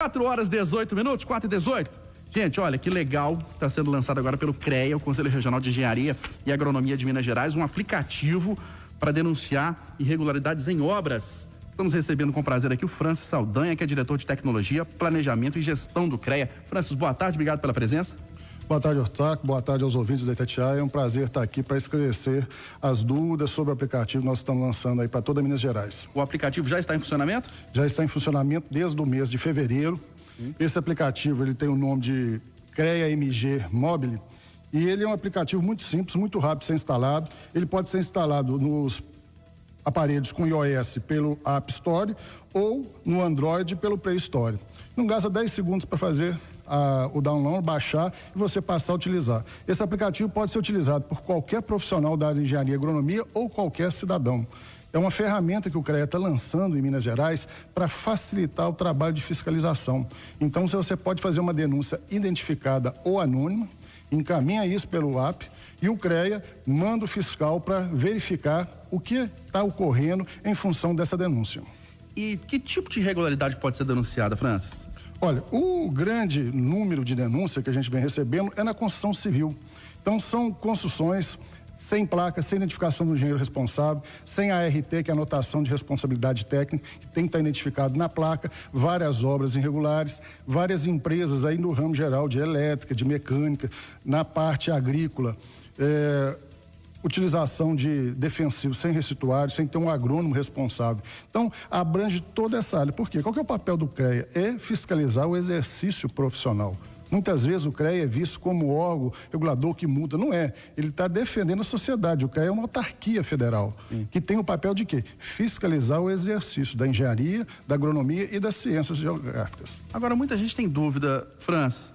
4 horas 18 minutos, 4 e 18. Gente, olha que legal, está sendo lançado agora pelo CREA, o Conselho Regional de Engenharia e Agronomia de Minas Gerais, um aplicativo para denunciar irregularidades em obras. Estamos recebendo com prazer aqui o Francis Saldanha, que é diretor de tecnologia, planejamento e gestão do CREA. Francis, boa tarde, obrigado pela presença. Boa tarde, Ortaco. Boa tarde aos ouvintes da Itatiaia. É um prazer estar aqui para esclarecer as dúvidas sobre o aplicativo que nós estamos lançando aí para toda Minas Gerais. O aplicativo já está em funcionamento? Já está em funcionamento desde o mês de fevereiro. Hum. Esse aplicativo ele tem o nome de CREA MG Mobile e ele é um aplicativo muito simples, muito rápido de ser instalado. Ele pode ser instalado nos aparelhos com iOS pelo App Store ou no Android pelo Play Store. Não gasta 10 segundos para fazer a, o download, baixar e você passar a utilizar. Esse aplicativo pode ser utilizado por qualquer profissional da área de engenharia e agronomia ou qualquer cidadão. É uma ferramenta que o CREA está lançando em Minas Gerais para facilitar o trabalho de fiscalização. Então, você pode fazer uma denúncia identificada ou anônima, encaminha isso pelo app e o CREA manda o fiscal para verificar o que está ocorrendo em função dessa denúncia. E que tipo de irregularidade pode ser denunciada, Francis? Olha, o grande número de denúncia que a gente vem recebendo é na construção civil. Então, são construções sem placa, sem identificação do engenheiro responsável, sem a RT, que é a anotação de responsabilidade técnica, que tem que estar identificado na placa, várias obras irregulares, várias empresas aí no ramo geral de elétrica, de mecânica, na parte agrícola. É, utilização de defensivos sem restituário, sem ter um agrônomo responsável. Então, abrange toda essa área. Por quê? Qual é o papel do CREA? É fiscalizar o exercício profissional. Muitas vezes o CREA é visto como órgão regulador que multa. Não é. Ele está defendendo a sociedade. O CREA é uma autarquia federal, Sim. que tem o papel de quê? Fiscalizar o exercício da engenharia, da agronomia e das ciências geográficas. Agora, muita gente tem dúvida, Franz,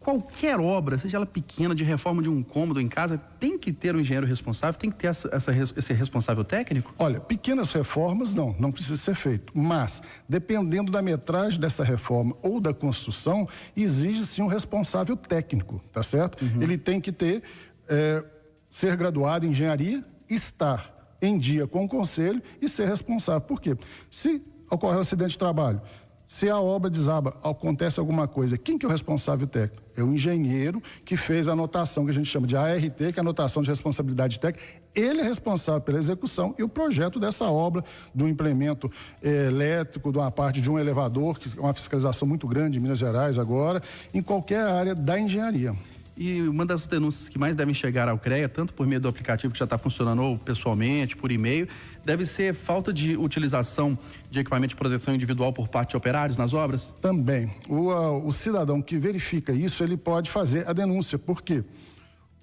qualquer obra, seja ela pequena, de reforma de um cômodo em casa, tem que ter um engenheiro responsável, tem que ter essa, essa, esse responsável técnico? Olha, pequenas reformas não, não precisa ser feito. Mas, dependendo da metragem dessa reforma ou da construção, exige sim um responsável técnico, tá certo? Uhum. Ele tem que ter, é, ser graduado em engenharia, estar em dia com o conselho e ser responsável. Por quê? Se ocorre um acidente de trabalho, se a obra desaba, acontece alguma coisa, quem que é o responsável técnico? É o engenheiro que fez a anotação que a gente chama de ART, que é a anotação de responsabilidade técnica. Ele é responsável pela execução e o projeto dessa obra, do implemento eh, elétrico, de uma parte de um elevador, que é uma fiscalização muito grande em Minas Gerais agora, em qualquer área da engenharia. E uma das denúncias que mais devem chegar ao CREA, tanto por meio do aplicativo que já está funcionando ou pessoalmente, por e-mail, deve ser falta de utilização de equipamento de proteção individual por parte de operários nas obras? Também. O, o cidadão que verifica isso, ele pode fazer a denúncia. Por quê?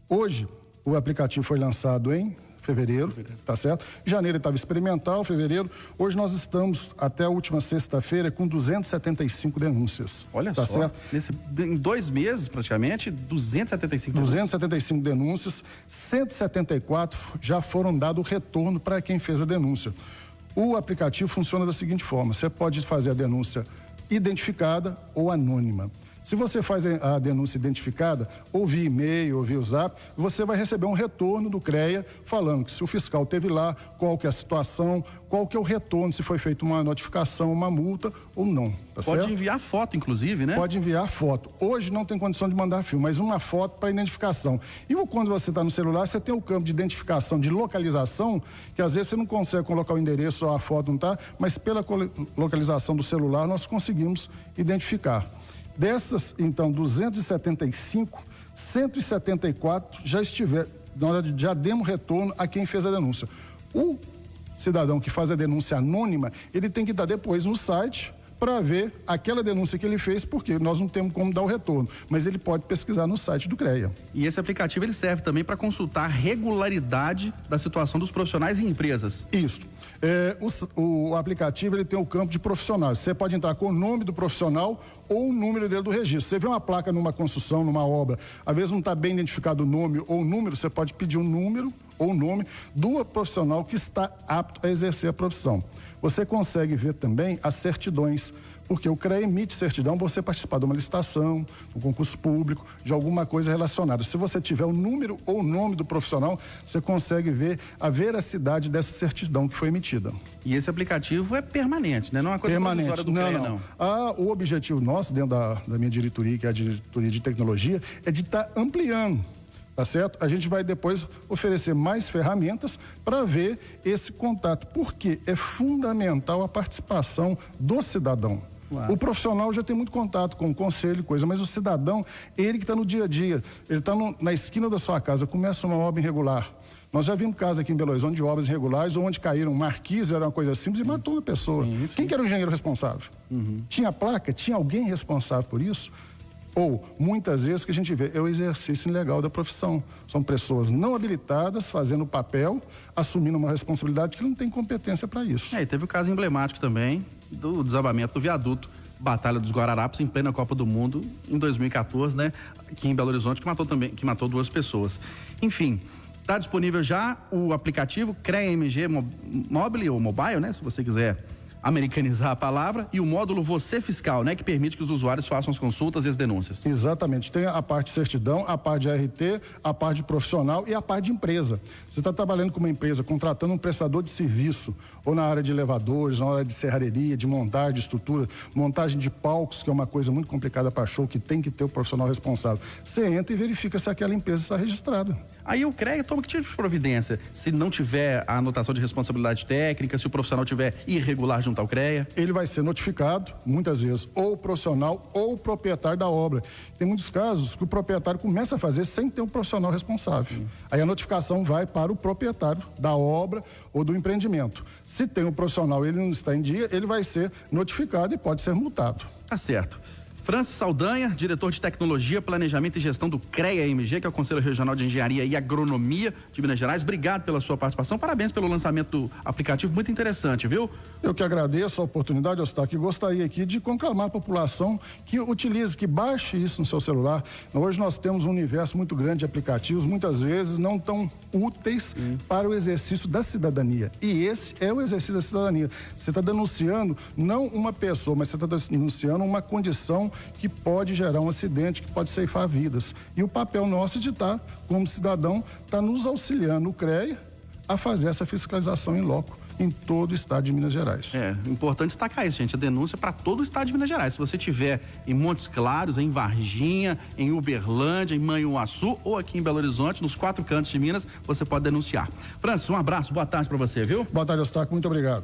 Hoje, o aplicativo foi lançado em fevereiro, fevereiro. tá certo? Janeiro estava experimental, fevereiro. Hoje nós estamos, até a última sexta-feira, com 275 denúncias. Olha tá só, certo? Nesse, em dois meses, praticamente, 275 275 denúncias. 174 já foram dado retorno para quem fez a denúncia. O aplicativo funciona da seguinte forma: você pode fazer a denúncia identificada ou anônima. Se você faz a denúncia identificada, ou via e-mail, ou via zap, você vai receber um retorno do CREA falando que se o fiscal teve lá, qual que é a situação, qual que é o retorno, se foi feita uma notificação, uma multa ou não. Tá Pode certo? enviar foto, inclusive, né? Pode enviar foto. Hoje não tem condição de mandar filme, mas uma foto para identificação. E quando você está no celular, você tem o campo de identificação, de localização, que às vezes você não consegue colocar o endereço ou a foto não tá, mas pela localização do celular nós conseguimos identificar. Dessas, então, 275, 174 já estiver, nós já demos retorno a quem fez a denúncia. O cidadão que faz a denúncia anônima, ele tem que estar depois no site para ver aquela denúncia que ele fez, porque nós não temos como dar o retorno, mas ele pode pesquisar no site do CREA. E esse aplicativo ele serve também para consultar a regularidade da situação dos profissionais e empresas. Isso. É, o, o, aplicativo ele tem o campo de profissionais. Você pode entrar com o nome do profissional ou o número dele do registro. Você vê uma placa numa construção, numa obra, às vezes não está bem identificado o nome ou o número, você pode pedir um número ou o nome do profissional que está apto a exercer a profissão. Você consegue ver também as certidões Porque o CREA emite certidão você participar de uma licitação, um concurso público, de alguma coisa relacionada. Se você tiver o número ou o nome do profissional, você consegue ver a veracidade dessa certidão que foi emitida. E esse aplicativo é permanente, né? Não é uma coisa permanente. do não, CREA, não. não. Ah, o objetivo nosso, dentro da, da minha diretoria, que é a diretoria de tecnologia, é de estar tá ampliando tá certo? A gente vai depois oferecer mais ferramentas para ver esse contato, porque é fundamental a participação do cidadão. Claro. O profissional já tem muito contato com o conselho, coisa, mas o cidadão, ele que está no dia a dia, ele está na esquina da sua casa, começa uma obra irregular. Nós já vimos casos aqui em Belo Horizonte de obras irregulares, onde caíram marquises, era uma coisa simples, sim. e matou uma pessoa. Sim, sim. Quem que era o engenheiro responsável? Uhum. Tinha placa? Tinha alguém responsável por isso? Ou, muitas vezes, o que a gente vê é o exercício ilegal da profissão. São pessoas não habilitadas fazendo papel, assumindo uma responsabilidade que não tem competência para isso. É, e teve o caso emblemático também do desabamento do viaduto Batalha dos Guararapes em plena Copa do Mundo em 2014, né? Aqui em Belo Horizonte, que matou também, que matou duas pessoas. Enfim, está disponível já o aplicativo CREA MG Mobile ou Mobile, né? Se você quiser americanizar a palavra, e o módulo Você Fiscal, né, que permite que os usuários façam as consultas e as denúncias. Exatamente. Tem a parte de certidão, a parte de RT, a parte de profissional e a parte de empresa. Você está trabalhando com uma empresa, contratando um prestador de serviço, ou na área de elevadores, na área de serraria, de montagem de estrutura, montagem de palcos, que é uma coisa muito complicada para show, que tem que ter o profissional responsável. Você entra e verifica se aquela empresa está registrada. Aí o CREA toma que tipo de providência? Se não tiver a anotação de responsabilidade técnica, se o profissional tiver irregular junto ao CREA? Ele vai ser notificado, muitas vezes, ou o profissional ou o proprietário da obra. Tem muitos casos que o proprietário começa a fazer sem ter um profissional responsável. Hum. Aí a notificação vai para o proprietário da obra ou do empreendimento. Se tem um profissional e ele não está em dia, ele vai ser notificado e pode ser multado. Tá certo. Francis Saldanha, diretor de Tecnologia, Planejamento e Gestão do CREA-MG, que é o Conselho Regional de Engenharia e Agronomia de Minas Gerais. Obrigado pela sua participação. Parabéns pelo lançamento do aplicativo, muito interessante, viu? Eu que agradeço a oportunidade, Eustáquio, e gostaria aqui de conclamar a população que utilize, que baixe isso no seu celular. Hoje nós temos um universo muito grande de aplicativos, muitas vezes não tão úteis para o exercício da cidadania. E esse é o exercício da cidadania. Você está denunciando não uma pessoa, mas você está denunciando uma condição que pode gerar um acidente, que pode ceifar vidas. E o papel nosso de estar, como cidadão, está nos auxiliando, o CREA, a fazer essa fiscalização em loco em todo o estado de Minas Gerais. É, importante destacar isso, gente. A denúncia para todo o estado de Minas Gerais. Se você tiver em Montes Claros, em Varginha, em Uberlândia, em Manhuaçu ou aqui em Belo Horizonte, nos quatro cantos de Minas, você pode denunciar. Francis, um abraço, boa tarde para você, viu? Boa tarde, Eustáquio. Muito obrigado.